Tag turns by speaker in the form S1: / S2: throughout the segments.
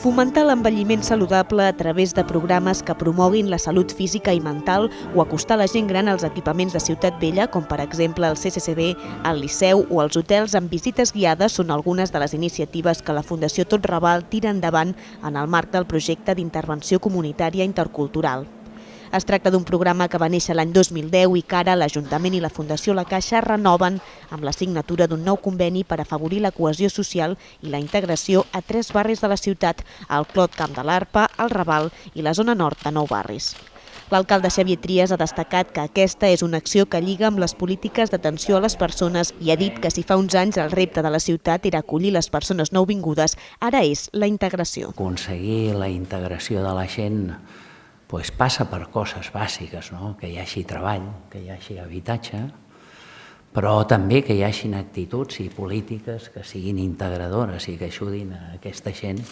S1: Fomentar l'envelliment saludable a través de programes que promoguin la salut física i mental o acostar la gent gran als equipaments de Ciutat Vella, com per exemple el CCCB, el Liceu o els hotels amb visites guiades són algunes de les iniciatives que la Fundació Tot Raval tira endavant en el marc del projecte d'intervenció comunitària intercultural. Es tracta d'un programa que va néixer l'any 2010 i que ara l'Ajuntament i la Fundació La Caixa renoven amb la signatura d'un nou conveni per afavorir la cohesió social i la integració a tres barris de la ciutat, el Clot Camp de l'Arpa, el Raval i la zona nord de nou barris. L'alcalde Xavier Trias ha destacat que aquesta és una acció que lliga amb les polítiques d'atenció a les persones i ha dit que si fa uns anys el repte de la ciutat era acollir les persones nouvingudes, ara és la integració.
S2: Aconseguir la integració de la gent pues passa per coses bàsiques, no? que hi hagi treball, que hi hagi habitatge, però també que hi hagin actituds i polítiques que siguin integradores i que ajudin a aquesta gent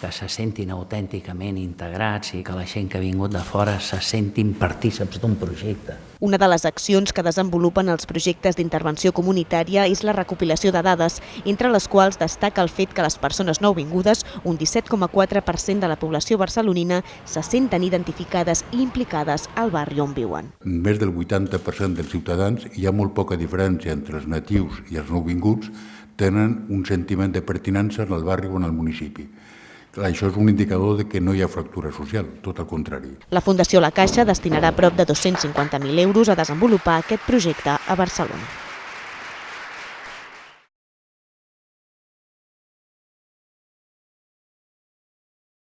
S2: que se sentin autènticament integrats i que la gent que ha vingut de fora se sentin partíceps d'un projecte.
S1: Una de les accions que desenvolupen els projectes d'intervenció comunitària és la recopilació de dades, entre les quals destaca el fet que les persones nouvingudes, un 17,4% de la població barcelonina, se senten identificades i implicades al barri on viuen.
S3: Més del 80% dels ciutadans hi ha molt poca diferència entre els natius i els nouvinguts tenen un sentiment de pertinença en el barri o en el municipi. Això és un indicador de que no hi ha fractura social, tot el contrari.
S1: La Fundació La Caixa destinarà prop de 250.000 euros a desenvolupar aquest projecte a Barcelona.